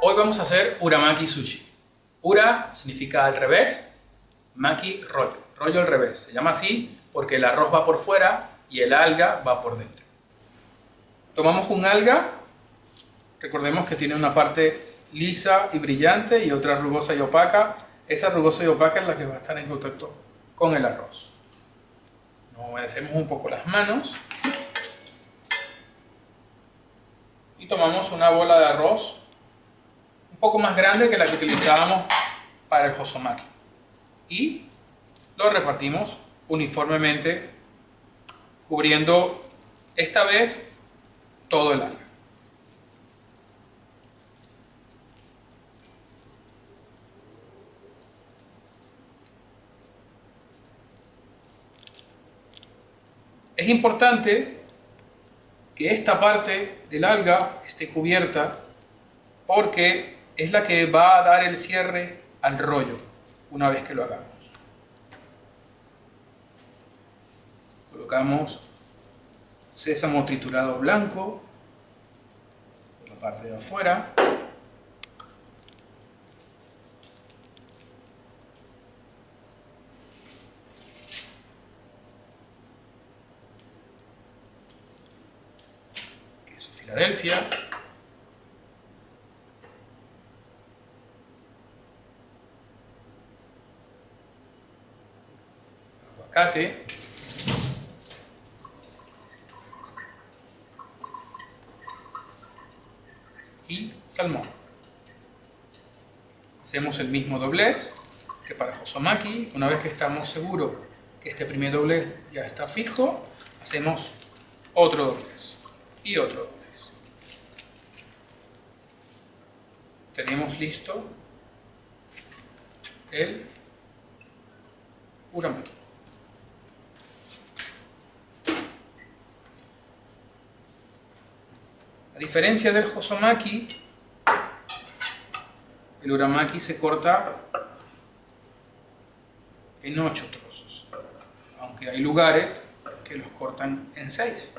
Hoy vamos a hacer uramaki sushi. Ura significa al revés, maki rollo, rollo al revés. Se llama así porque el arroz va por fuera y el alga va por dentro. Tomamos un alga, recordemos que tiene una parte lisa y brillante y otra rugosa y opaca. Esa rugosa y opaca es la que va a estar en contacto con el arroz. Nos humedecemos un poco las manos y tomamos una bola de arroz poco más grande que la que utilizábamos para el hosomaki y lo repartimos uniformemente cubriendo esta vez todo el alga. Es importante que esta parte del alga esté cubierta porque es la que va a dar el cierre al rollo una vez que lo hagamos. Colocamos sésamo triturado blanco por la parte de afuera. Filadelfia. Y salmón. Hacemos el mismo doblez que para Hosomaki. Una vez que estamos seguros que este primer doblez ya está fijo, hacemos otro doblez y otro doblez. Tenemos listo el uramaki. A diferencia del Hosomaki, el Uramaki se corta en 8 trozos, aunque hay lugares que los cortan en 6.